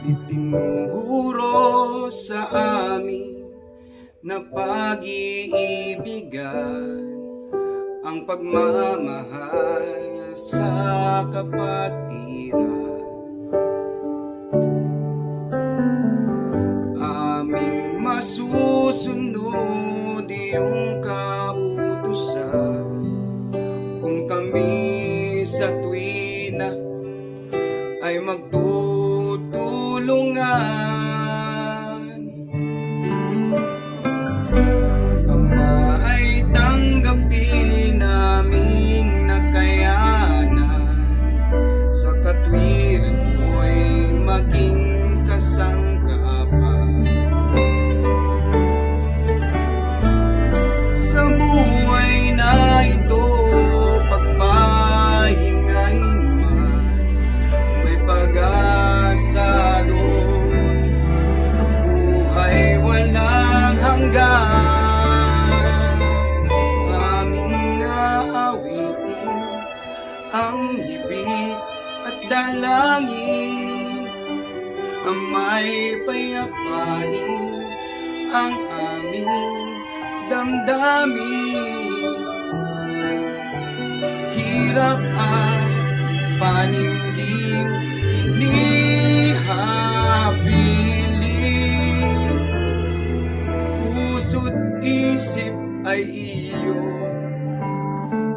Tinuro sa amin na pag-iibigan ang pagmamahal sa kapatiran. Aming masusunod iyong kautusan kung kami sa tuwina ay magtutulungan. Ang hibig at dalangin. Ang may payapain ang aming damdamin. Hirap at panimdim inihapiling Puso't isip ay iyong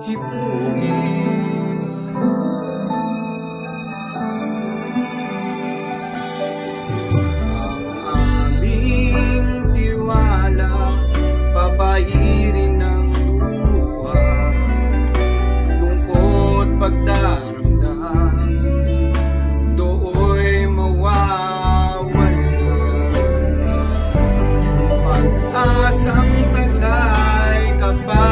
hipuin bye.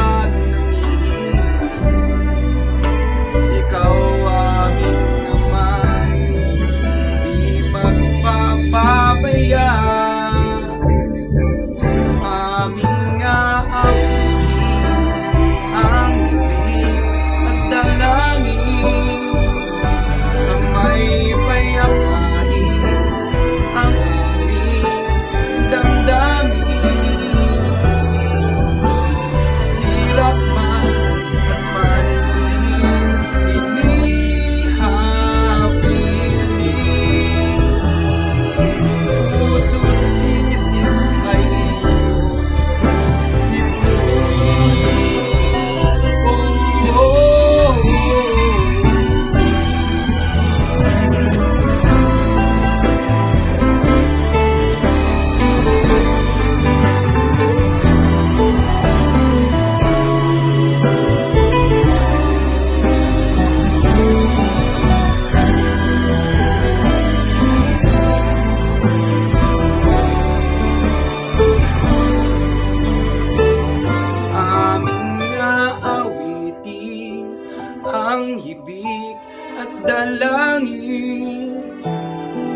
At dalangin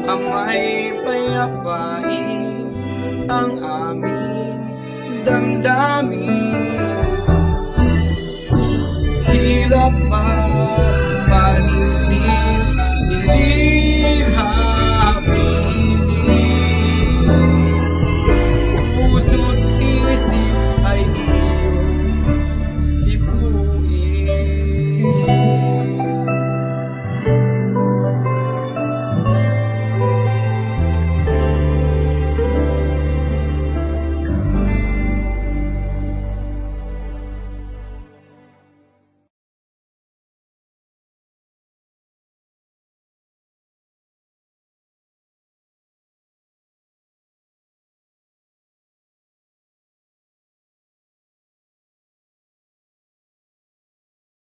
Amay payapain ang aming damdamin